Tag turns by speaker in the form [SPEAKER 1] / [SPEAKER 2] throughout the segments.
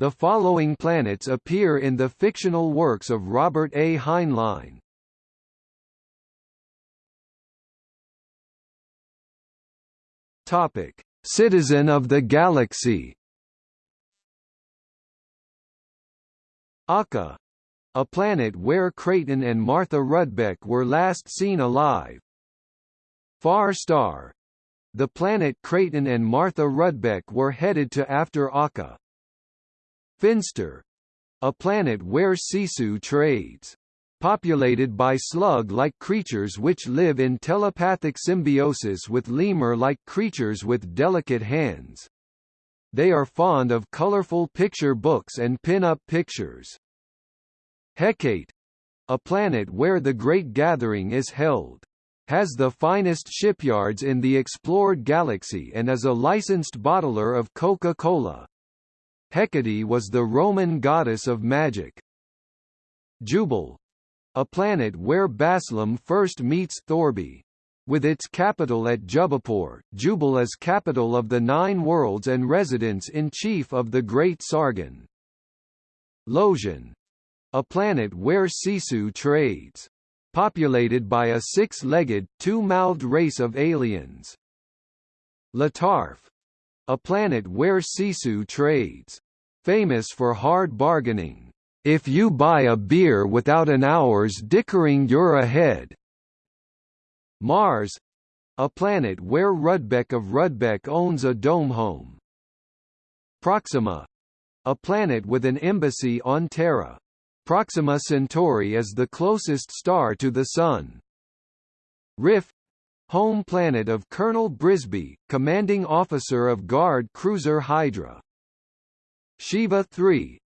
[SPEAKER 1] The following planets appear in the fictional works of Robert A. Heinlein. Topic: Citizen of the Galaxy. Akka, a planet where Creighton and Martha Rudbeck were last seen alive. Far Star, the planet Creighton and Martha Rudbeck were headed to after Akka. Finster, a planet where Sisu trades populated by slug-like creatures which live in telepathic symbiosis with lemur-like creatures with delicate hands. They are fond of colorful picture books and pin-up pictures. Hecate a planet where the Great Gathering is held has the finest shipyards in the explored galaxy and is a licensed bottler of Coca-Cola. Hecate was the Roman goddess of magic. Jubal, a planet where Baslim first meets Thorby. With its capital at Jubapur, Jubal is capital of the Nine Worlds and residence-in-chief of the Great Sargon. Losian, a planet where Sisu trades. Populated by a six-legged, two-mouthed race of aliens. Latarf, a planet where Sisu trades. Famous for hard bargaining. If you buy a beer without an hour's dickering you're ahead. Mars a planet where Rudbeck of Rudbeck owns a dome home. Proxima a planet with an embassy on Terra. Proxima Centauri is the closest star to the Sun. Riff home planet of Colonel Brisby, commanding officer of Guard cruiser Hydra. Shiva 3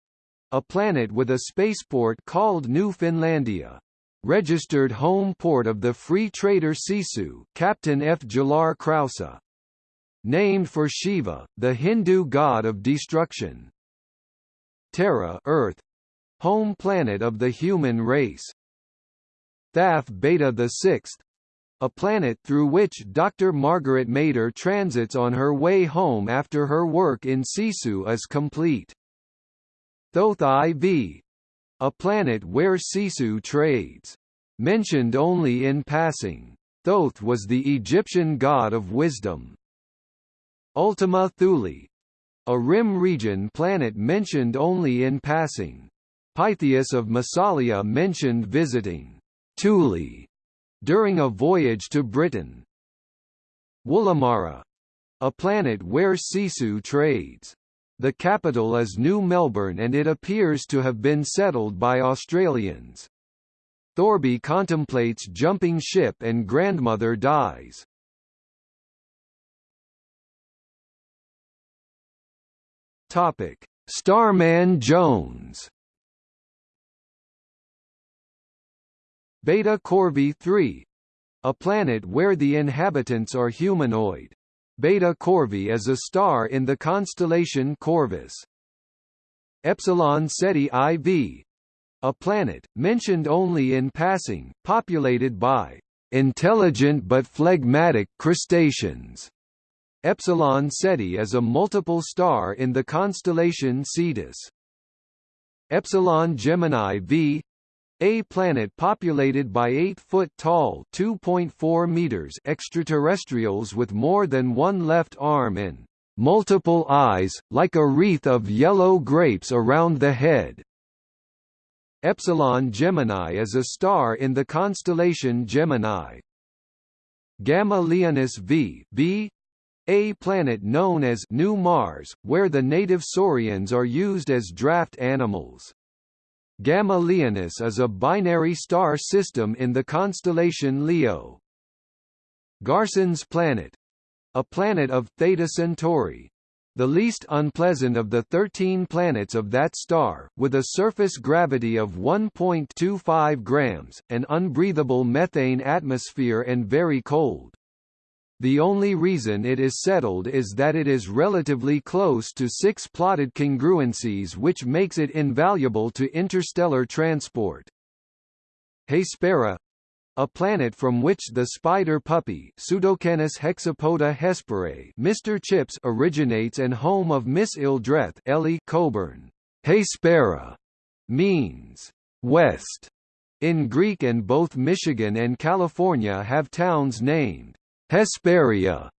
[SPEAKER 1] a planet with a spaceport called New Finlandia. Registered home port of the free trader Sisu Captain Fjalar Krausa. Named for Shiva, the Hindu god of destruction. Terra Earth, home planet of the human race. Thaf Beta VI, a planet through which Dr. Margaret Mader transits on her way home after her work in Sisu is complete. Thoth IV a planet where Sisu trades. Mentioned only in passing. Thoth was the Egyptian god of wisdom. Ultima Thule a rim region planet mentioned only in passing. Pytheas of Massalia mentioned visiting Thule during a voyage to Britain. Woolamara a planet where Sisu trades. The capital is New Melbourne and it appears to have been settled by Australians. Thorby contemplates jumping ship and grandmother dies. Topic: Starman Jones. Beta Corvi 3, a planet where the inhabitants are humanoid. Beta Corvi is a star in the constellation Corvus. Epsilon Ceti IV a planet, mentioned only in passing, populated by intelligent but phlegmatic crustaceans. Epsilon Ceti is a multiple star in the constellation Cetus. Epsilon Gemini V a planet populated by 8-foot-tall (2.4 meters) extraterrestrials with more than one left arm and multiple eyes, like a wreath of yellow grapes around the head. Epsilon Gemini is a star in the constellation Gemini. Gamma Leonis V B a planet known as New Mars, where the native saurians are used as draft animals. Gamma Leonis is a binary star system in the constellation Leo. Garson's planet a planet of Theta Centauri, the least unpleasant of the 13 planets of that star, with a surface gravity of 1.25 grams, an unbreathable methane atmosphere and very cold. The only reason it is settled is that it is relatively close to six plotted congruencies which makes it invaluable to interstellar transport. Hespera a planet from which the spider puppy Pseudocanis hexapoda hesperae Mr. Chips originates and home of Miss Eldreth Ellie Coburn. Hespera means west in Greek and both Michigan and California have towns named Hesperia.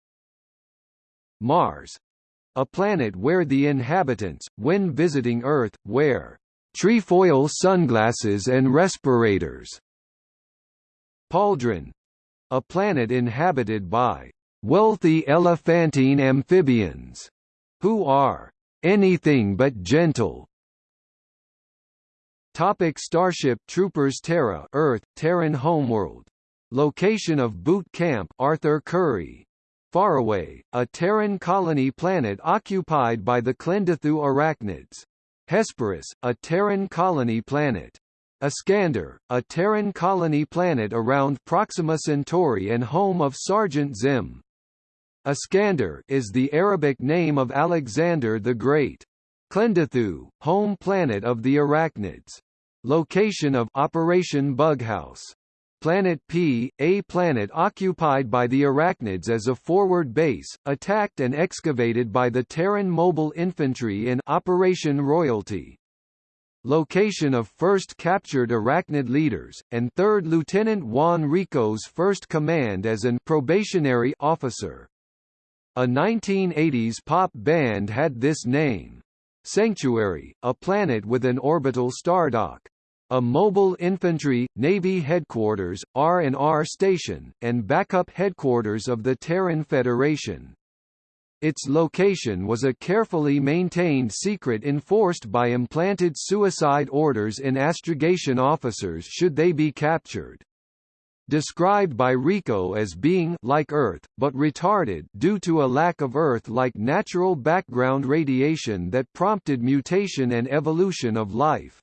[SPEAKER 1] Mars a planet where the inhabitants, when visiting Earth, wear trefoil sunglasses and respirators. Pauldron a planet inhabited by wealthy elephantine amphibians, who are anything but gentle. Topic Starship Troopers Terra Earth, Terran homeworld. Location of boot camp Arthur Currie. Faraway, a Terran colony planet occupied by the Klendathu arachnids. Hesperus, a Terran colony planet. Iskander, a Terran colony planet around Proxima Centauri and home of Sergeant Zim. Iskander is the Arabic name of Alexander the Great. Klendathu, home planet of the arachnids. Location of Operation Bughouse. Planet P, a planet occupied by the arachnids as a forward base, attacked and excavated by the Terran Mobile Infantry in Operation Royalty location of first captured arachnid leaders, and 3rd Lieutenant Juan Rico's first command as an probationary officer. A 1980s pop band had this name. Sanctuary, a planet with an orbital stardock. A mobile infantry, Navy headquarters, R&R station, and backup headquarters of the Terran Federation. Its location was a carefully maintained secret enforced by implanted suicide orders in astrogation officers should they be captured. Described by Rico as being like Earth, but retarded due to a lack of Earth-like natural background radiation that prompted mutation and evolution of life.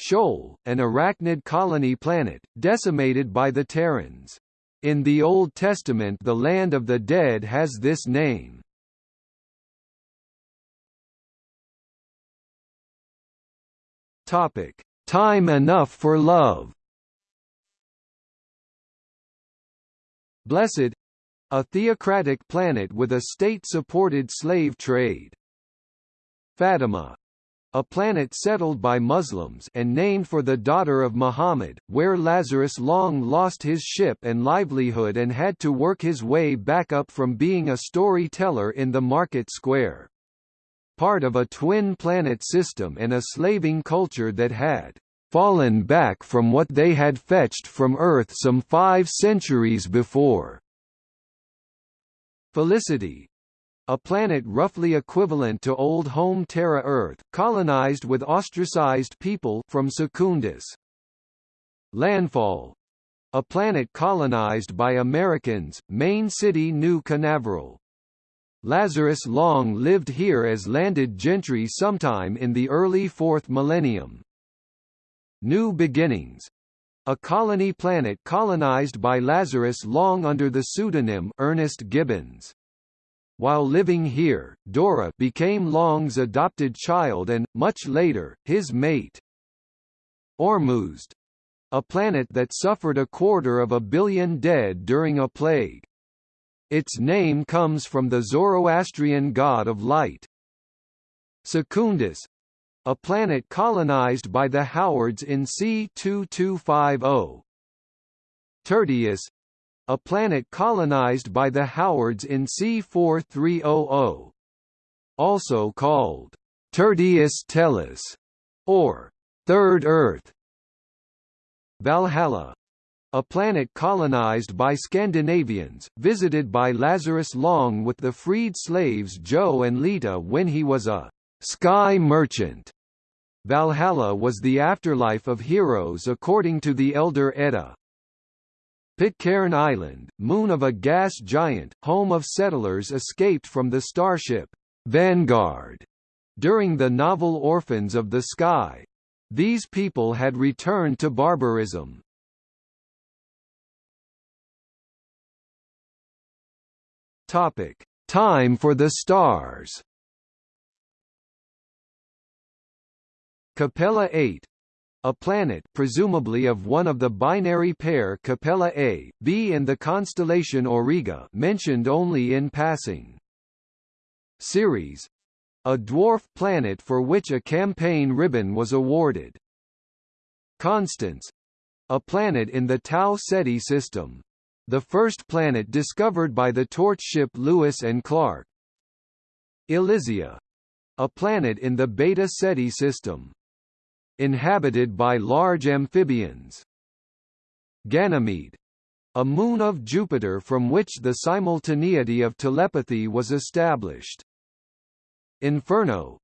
[SPEAKER 1] Sheol, an arachnid colony planet, decimated by the Terrans. In the Old Testament the land of the dead has this name. Topic: Time enough for love. Blessed a theocratic planet with a state-supported slave trade. Fatima a planet settled by Muslims and named for the daughter of Muhammad, where Lazarus Long lost his ship and livelihood and had to work his way back up from being a storyteller in the market square part of a twin-planet system and a slaving culture that had fallen back from what they had fetched from Earth some five centuries before. Felicity a planet roughly equivalent to old home Terra Earth, colonized with ostracized people from Secundus. Landfall a planet colonized by Americans, main city New Canaveral. Lazarus Long lived here as landed gentry sometime in the early fourth millennium. New Beginnings a colony planet colonized by Lazarus Long under the pseudonym Ernest Gibbons. While living here, Dora became Long's adopted child and, much later, his mate. Ormuzd a planet that suffered a quarter of a billion dead during a plague. Its name comes from the Zoroastrian god of light. Secundus a planet colonized by the Howards in C2250. Tertius a planet colonized by the Howards in C4300. Also called Tertius Tellus or Third Earth. Valhalla a planet colonized by Scandinavians, visited by Lazarus Long with the freed slaves Joe and Llita when he was a sky merchant. Valhalla was the afterlife of heroes according to the Elder Edda. Pitcairn Island, moon of a gas giant, home of settlers escaped from the starship Vanguard during the novel Orphans of the Sky. These people had returned to barbarism. Topic: Time for the stars. Capella 8 a planet presumably of one of the binary pair Capella A, B and the constellation Auriga mentioned only in passing. Ceres a dwarf planet for which a campaign ribbon was awarded. Constance, a planet in the Tau Ceti system. The first planet discovered by the torch ship Lewis and Clark. Elysia, a planet in the Beta Ceti system. Inhabited by large amphibians. Ganymede, a moon of Jupiter from which the simultaneity of telepathy was established. Inferno,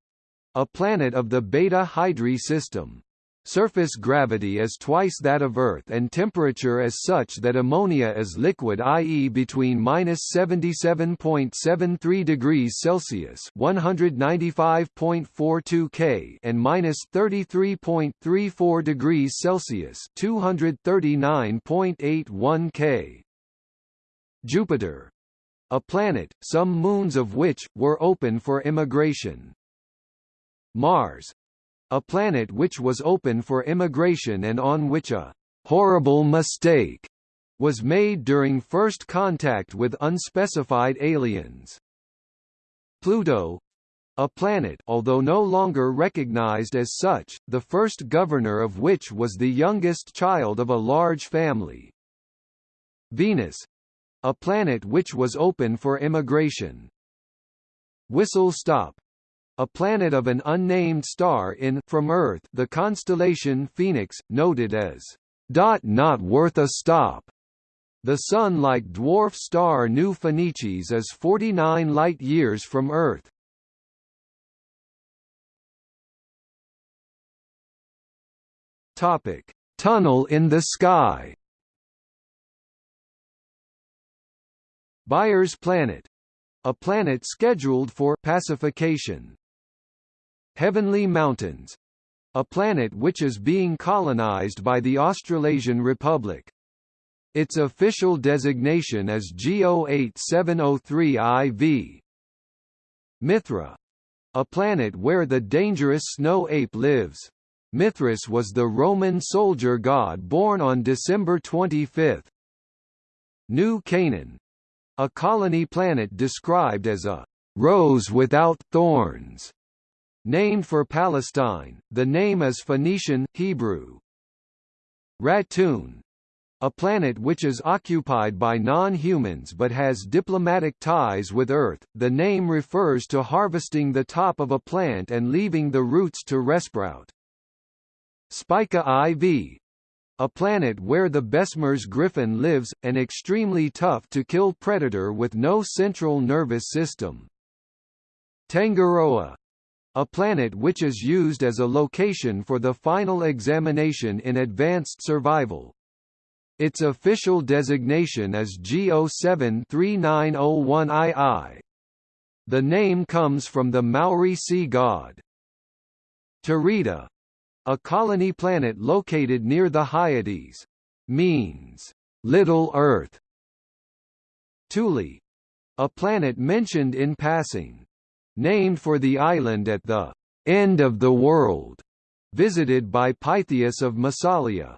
[SPEAKER 1] a planet of the Beta Hydrae system. Surface gravity is twice that of Earth and temperature is such that ammonia is liquid i.e. between minus 77.73 degrees Celsius 195.42 K and minus 33.34 degrees Celsius 239.81 K. Jupiter a planet, some moons of which, were open for immigration. Mars, a planet which was open for immigration and on which a horrible mistake was made during first contact with unspecified aliens. Pluto a planet although no longer recognized as such, the first governor of which was the youngest child of a large family. Venus a planet which was open for immigration. Whistle Stop a planet of an unnamed star in from Earth the constellation Phoenix, noted as dot not worth a stop. The Sun-like dwarf star Nu Phoenicis is 49 light-years from Earth. Topic: Tunnel in the sky. Byers Planet, a planet scheduled for pacification. Heavenly Mountains a planet which is being colonized by the Australasian Republic. Its official designation is G08703 IV. Mithra a planet where the dangerous snow ape lives. Mithras was the Roman soldier god born on December 25. New Canaan a colony planet described as a rose without thorns Named for Palestine, the name is Phoenician, Hebrew. Ratoon a planet which is occupied by non-humans but has diplomatic ties with Earth, the name refers to harvesting the top of a plant and leaving the roots to resprout. Spica IV a planet where the Bessemer's griffin lives, an extremely tough-to-kill predator with no central nervous system. Tangaroa a planet which is used as a location for the final examination in advanced survival. Its official designation is G073901II. The name comes from the Maori sea god. Teredo, a colony planet located near the Hyades, means Little Earth. Thule, a planet mentioned in passing named for the island at the end of the world, visited by Pytheas of Massalia.